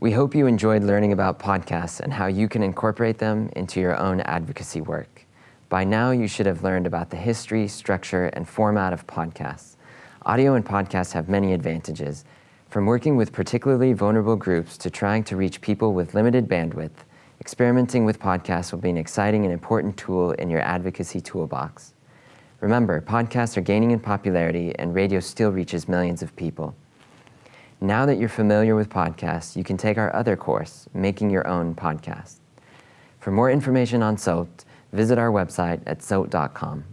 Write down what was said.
We hope you enjoyed learning about podcasts and how you can incorporate them into your own advocacy work. By now, you should have learned about the history, structure, and format of podcasts. Audio and podcasts have many advantages, from working with particularly vulnerable groups to trying to reach people with limited bandwidth, experimenting with podcasts will be an exciting and important tool in your advocacy toolbox. Remember, podcasts are gaining in popularity and radio still reaches millions of people. Now that you're familiar with podcasts, you can take our other course, Making Your Own Podcast. For more information on SOAT, visit our website at soat.com.